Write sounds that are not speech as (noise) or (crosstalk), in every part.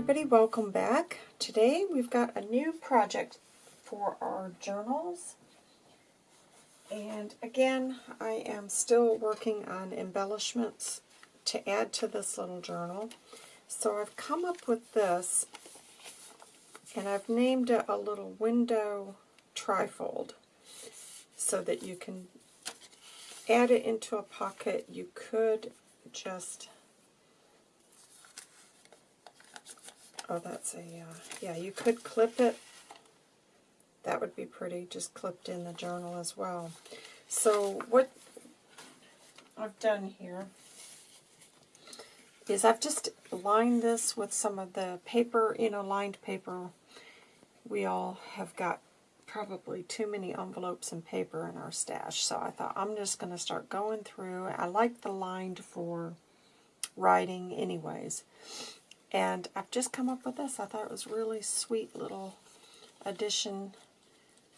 everybody, welcome back. Today we've got a new project for our journals. And again, I am still working on embellishments to add to this little journal. So I've come up with this, and I've named it a little window trifold so that you can add it into a pocket. You could just Oh, that's a, uh, yeah, you could clip it. That would be pretty, just clipped in the journal as well. So what I've done here is I've just lined this with some of the paper, you know, lined paper. We all have got probably too many envelopes and paper in our stash, so I thought I'm just going to start going through. I like the lined for writing anyways. And I've just come up with this. I thought it was really sweet little addition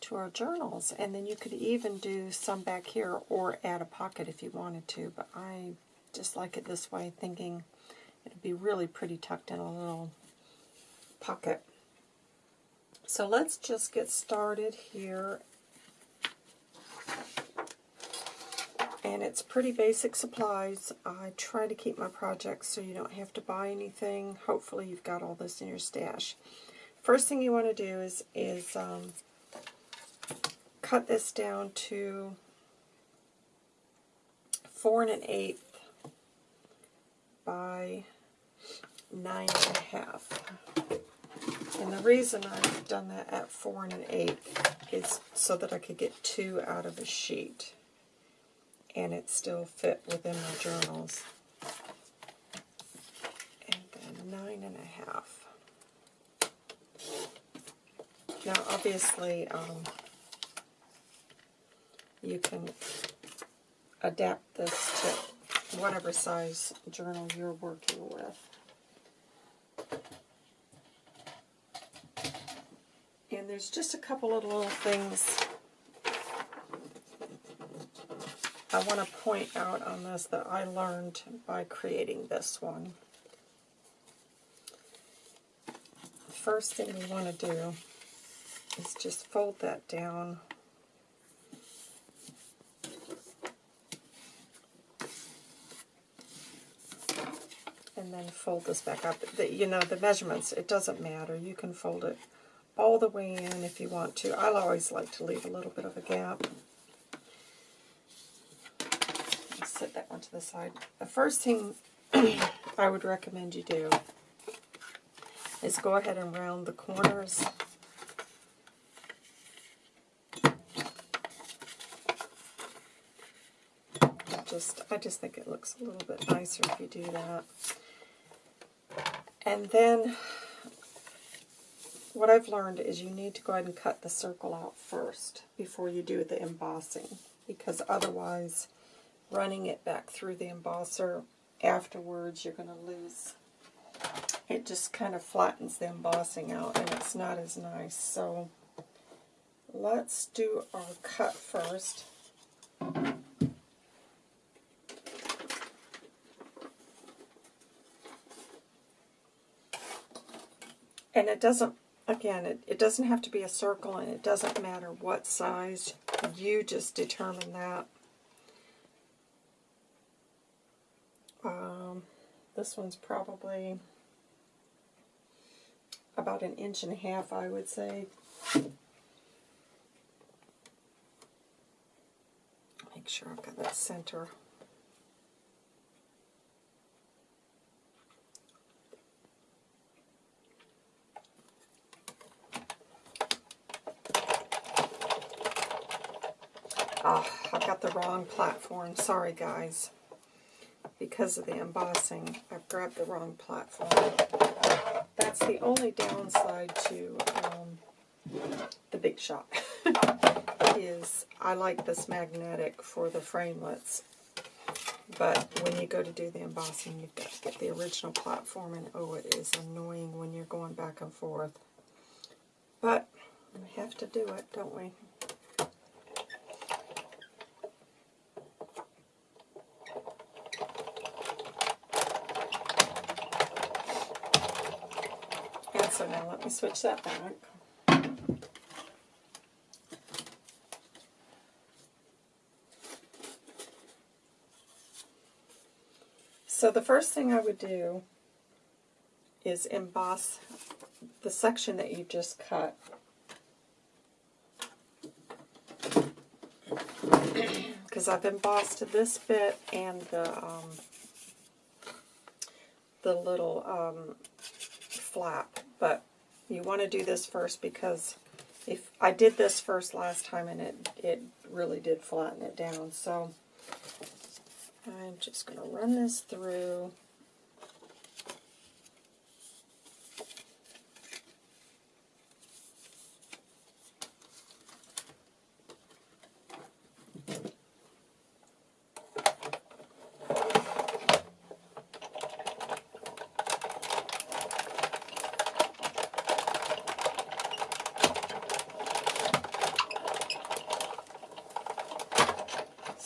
to our journals. And then you could even do some back here or add a pocket if you wanted to. But I just like it this way, thinking it'd be really pretty tucked in a little pocket. So let's just get started here and it's pretty basic supplies. I try to keep my projects so you don't have to buy anything. Hopefully you've got all this in your stash. First thing you want to do is, is um, cut this down to four and an eighth by nine and a half. And the reason I've done that at four and an eighth is so that I could get two out of a sheet and it still fit within my journals. And then nine and a half. Now, obviously, um, you can adapt this to whatever size journal you're working with. And there's just a couple of little things I want to point out on this that I learned by creating this one. First thing you want to do is just fold that down and then fold this back up. The, you know, the measurements, it doesn't matter. You can fold it all the way in if you want to. I always like to leave a little bit of a gap. Set that one to the side. The first thing (clears throat) I would recommend you do is go ahead and round the corners. Just, I just think it looks a little bit nicer if you do that. And then what I've learned is you need to go ahead and cut the circle out first before you do the embossing because otherwise running it back through the embosser afterwards, you're going to lose. It just kind of flattens the embossing out, and it's not as nice. So let's do our cut first. And it doesn't, again, it, it doesn't have to be a circle, and it doesn't matter what size. You just determine that. Um, this one's probably about an inch and a half, I would say. Make sure I've got that center. Ah, I've got the wrong platform. Sorry, guys because of the embossing, I've grabbed the wrong platform. That's the only downside to um, the Big Shot, (laughs) is I like this magnetic for the framelits, but when you go to do the embossing, you've got to get the original platform, and oh, it is annoying when you're going back and forth. But we have to do it, don't we? let me switch that back. So the first thing I would do is emboss the section that you just cut. (clears throat) Because I've embossed this bit and the um, the little um, flap, but you want to do this first because if I did this first last time and it, it really did flatten it down. So I'm just going to run this through.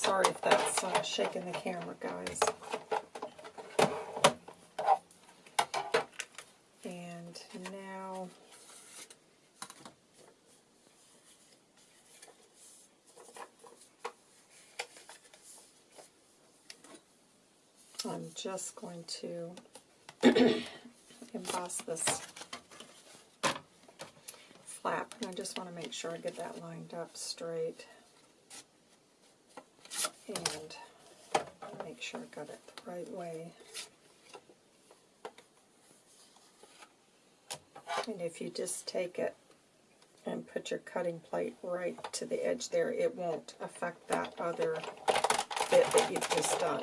Sorry if that's uh, shaking the camera, guys. And now I'm just going to emboss this flap. And I just want to make sure I get that lined up straight and make sure I got it the right way. And if you just take it and put your cutting plate right to the edge there, it won't affect that other bit that you've just done.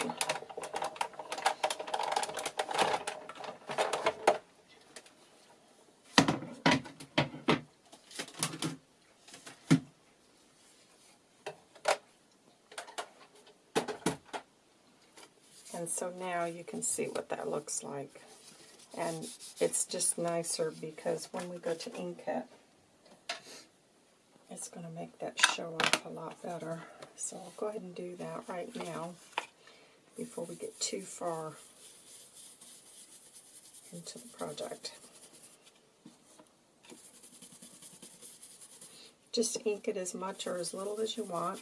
And so now you can see what that looks like. And it's just nicer because when we go to ink it, it's going to make that show up a lot better. So I'll go ahead and do that right now before we get too far into the project. Just ink it as much or as little as you want.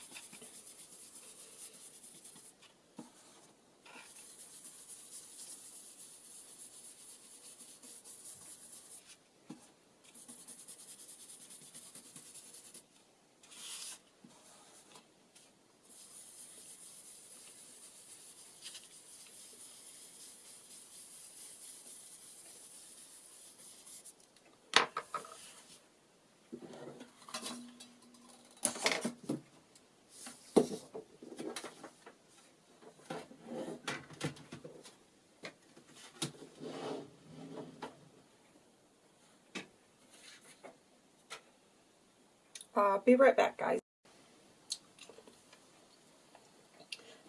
Uh, be right back, guys.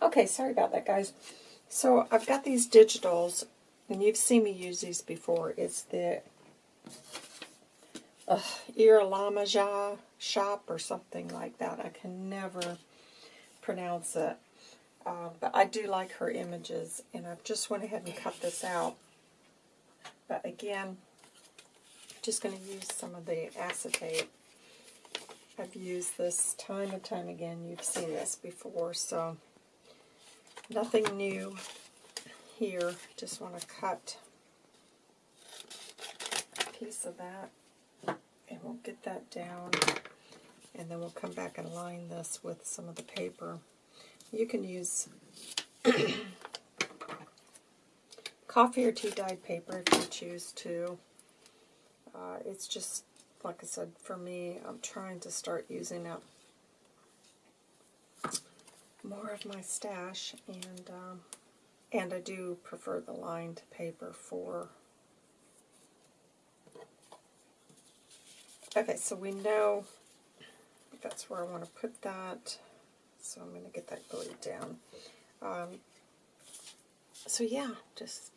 Okay, sorry about that, guys. So I've got these digitals, and you've seen me use these before. It's the uh, Irlamaja shop or something like that. I can never pronounce it. Uh, but I do like her images, and I've just went ahead and cut this out. But again, just going to use some of the acetate. I've used this time and time again. You've seen this before, so nothing new here. Just want to cut a piece of that, and we'll get that down, and then we'll come back and line this with some of the paper. You can use (coughs) coffee or tea dyed paper if you choose to. Uh, it's just like I said, for me, I'm trying to start using up more of my stash, and um, and I do prefer the lined paper for. Okay, so we know that's where I want to put that, so I'm going to get that glued down. Um, so yeah, just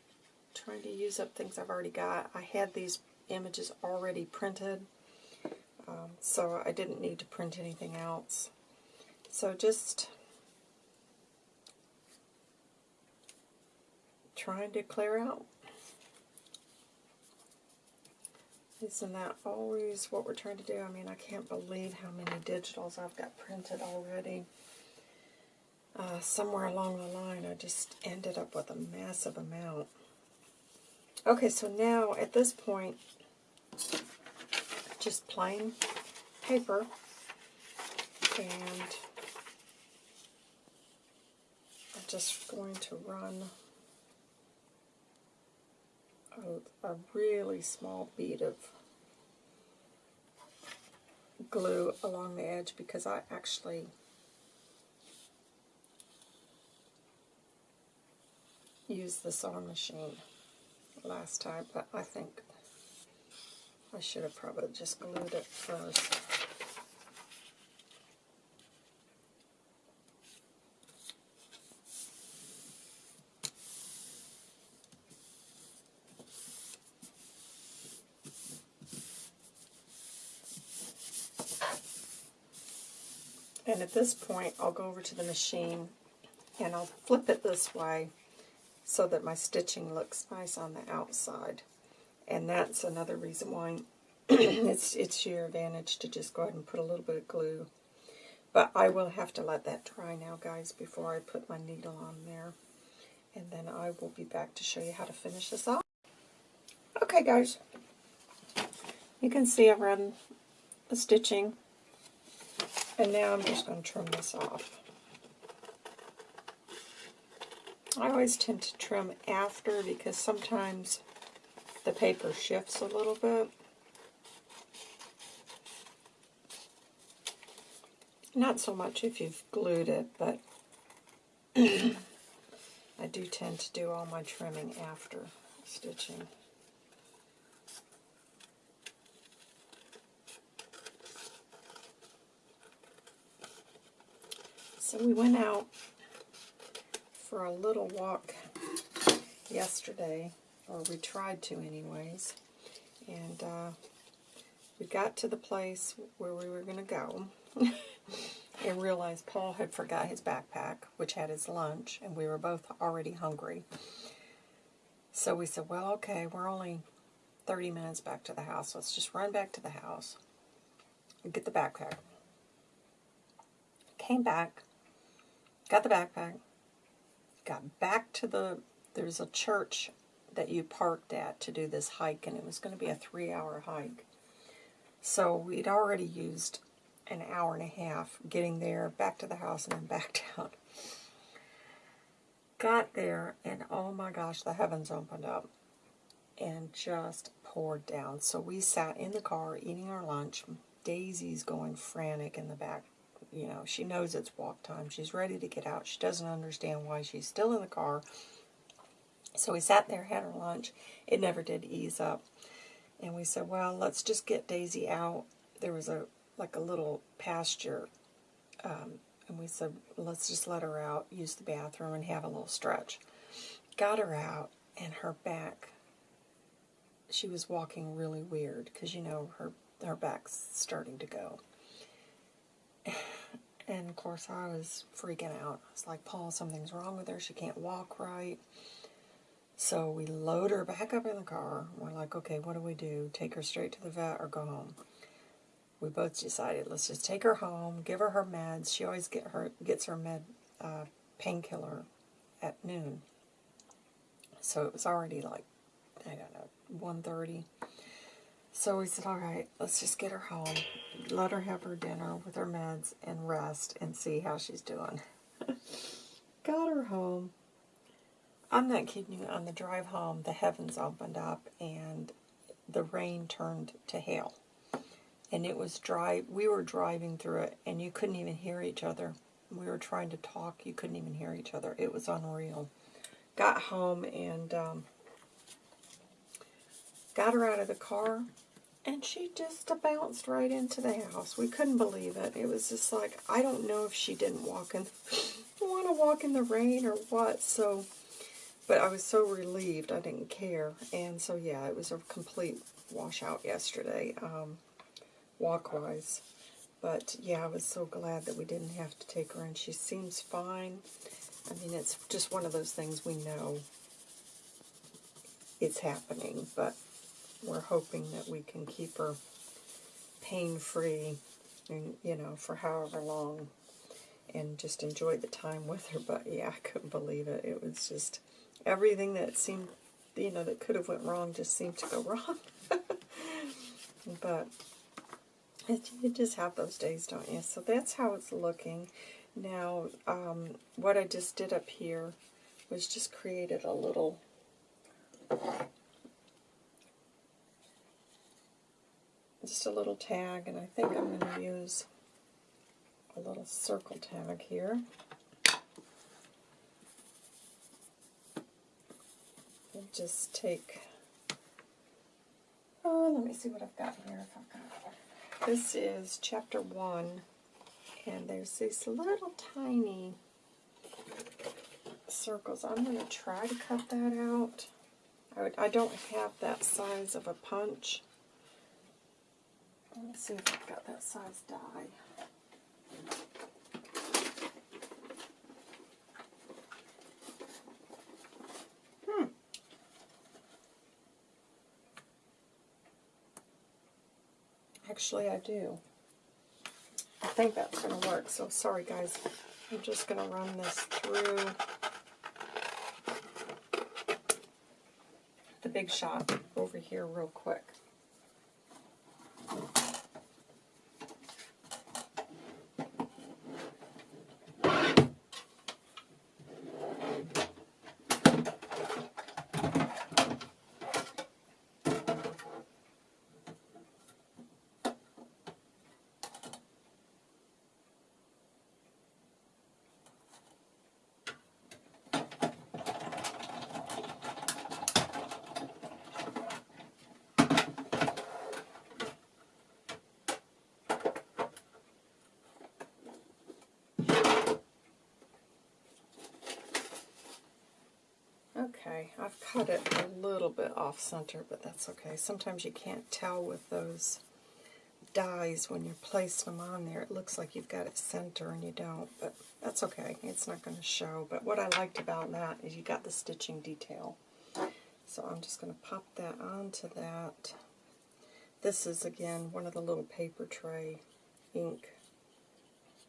trying to use up things I've already got. I had these images already printed, um, so I didn't need to print anything else. So just trying to clear out Isn't that always what we're trying to do? I mean, I can't believe how many digitals I've got printed already. Uh, somewhere along the line, I just ended up with a massive amount. Okay, so now at this point, just plain paper. And I'm just going to run a, a really small bead of glue along the edge because I actually used the sewing machine last time, but I think I should have probably just glued it first. And at this point, I'll go over to the machine and I'll flip it this way so that my stitching looks nice on the outside. And that's another reason why (clears throat) it's, it's your advantage to just go ahead and put a little bit of glue. But I will have to let that dry now, guys, before I put my needle on there. And then I will be back to show you how to finish this off. Okay, guys. You can see I've run the stitching and now I'm just going to trim this off. I always tend to trim after because sometimes the paper shifts a little bit. Not so much if you've glued it, but (clears throat) I do tend to do all my trimming after stitching. So we went out for a little walk yesterday, or we tried to anyways, and uh, we got to the place where we were going to go (laughs) and realized Paul had forgot his backpack, which had his lunch, and we were both already hungry. So we said, well, okay, we're only 30 minutes back to the house. Let's just run back to the house and get the backpack. Came back, got the backpack, got back to the, there's a church that you parked at to do this hike, and it was going to be a three-hour hike. So we'd already used an hour and a half getting there, back to the house, and then back (laughs) down. Got there, and oh my gosh, the heavens opened up and just poured down. So we sat in the car eating our lunch. Daisy's going frantic in the back you know, she knows it's walk time. She's ready to get out. She doesn't understand why she's still in the car. So we sat there, had our lunch. It never did ease up. And we said, well, let's just get Daisy out. There was a like a little pasture. Um, and we said, let's just let her out, use the bathroom, and have a little stretch. Got her out, and her back, she was walking really weird because, you know, her, her back's starting to go. (sighs) And of course, I was freaking out. I was like, Paul, something's wrong with her. She can't walk right. So we load her back up in the car. We're like, okay, what do we do? Take her straight to the vet or go home? We both decided, let's just take her home, give her her meds. She always get her gets her med uh, painkiller at noon. So it was already like, I don't know, 1.30. So we said, all right, let's just get her home, let her have her dinner with her meds, and rest and see how she's doing. (laughs) Got her home. I'm not kidding you. On the drive home, the heavens opened up and the rain turned to hail. And it was dry. We were driving through it, and you couldn't even hear each other. We were trying to talk. You couldn't even hear each other. It was unreal. Got home and um, got her out of the car and she just bounced right into the house. We couldn't believe it. It was just like, I don't know if she didn't walk in, (laughs) want to walk in the rain or what. So, but I was so relieved. I didn't care. And so, yeah, it was a complete washout yesterday, um, walk-wise. But, yeah, I was so glad that we didn't have to take her in. She seems fine. I mean, it's just one of those things we know it's happening, but we're hoping that we can keep her pain-free, and you know, for however long, and just enjoy the time with her. But yeah, I couldn't believe it. It was just everything that seemed, you know, that could have went wrong just seemed to go (laughs) wrong. but it, you just have those days, don't you? So that's how it's looking. Now, um, what I just did up here was just created a little just a little tag, and I think I'm going to use a little circle tag here. Just take, oh, let me see what I've got here. If I've got, this is chapter one, and there's these little tiny circles. I'm going to try to cut that out. I, would, I don't have that size of a punch. Let's see if I've got that size die. Actually, I do. I think that's going to work. So sorry, guys. I'm just going to run this through the Big Shot over here real quick. I've cut it a little bit off center, but that's okay. Sometimes you can't tell with those dies when you're placing them on there. It looks like you've got it center and you don't, but that's okay. It's not going to show. But what I liked about that is you got the stitching detail. So I'm just going to pop that onto that. This is, again, one of the little paper tray ink.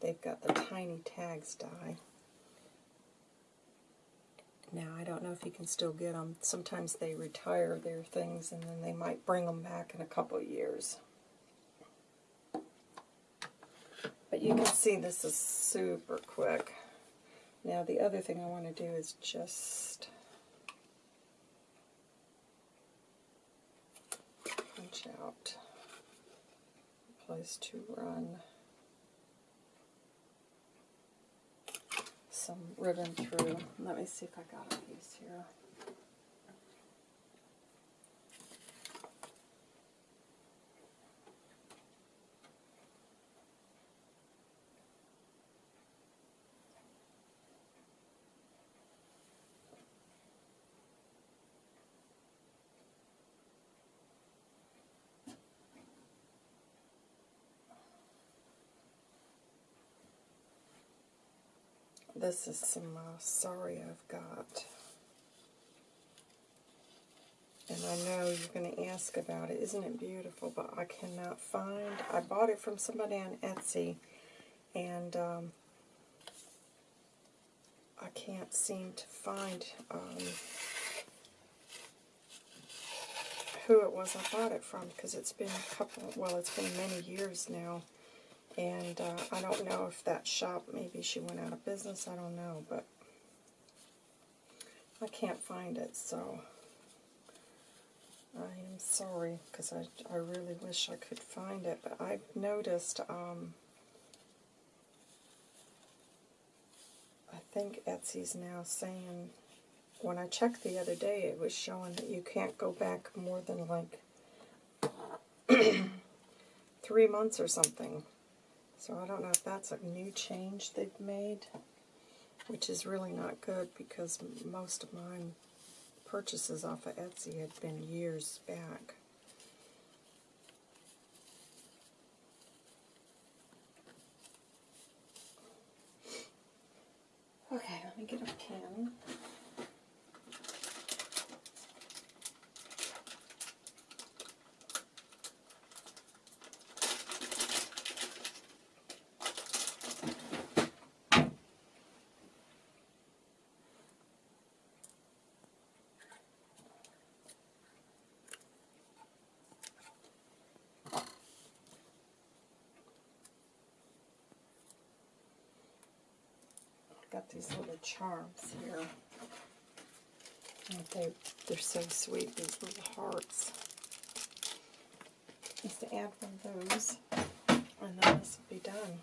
They've got the tiny tags die. Now, I don't know if you can still get them. Sometimes they retire their things and then they might bring them back in a couple years. But you can see this is super quick. Now, the other thing I want to do is just punch out a place to run. Some ribbon through. Let me see if I got a piece here. This is some uh, sorry I've got. And I know you're going to ask about it. Isn't it beautiful? But I cannot find. I bought it from somebody on Etsy. And um, I can't seem to find um, who it was I bought it from. Because it's been a couple, well, it's been many years now. And uh, I don't know if that shop, maybe she went out of business, I don't know, but I can't find it, so I am sorry, because I, I really wish I could find it, but I've noticed, um, I think Etsy's now saying, when I checked the other day, it was showing that you can't go back more than like (clears throat) three months or something. So I don't know if that's a new change they've made, which is really not good because most of my purchases off of Etsy had been years back. Okay, let me get a pen. Got these little charms here. They, they're so sweet, these little hearts. Just to add one of those, and then this will be done.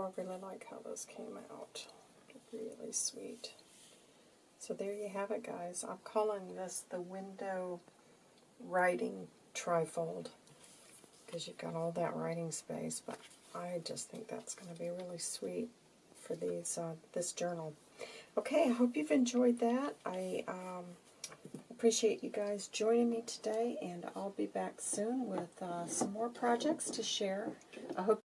I really like how those came out. Really sweet. So there you have it, guys. I'm calling this the window writing trifold because you've got all that writing space, but I just think that's going to be really sweet for these uh, this journal. Okay, I hope you've enjoyed that. I um, appreciate you guys joining me today, and I'll be back soon with uh, some more projects to share. I hope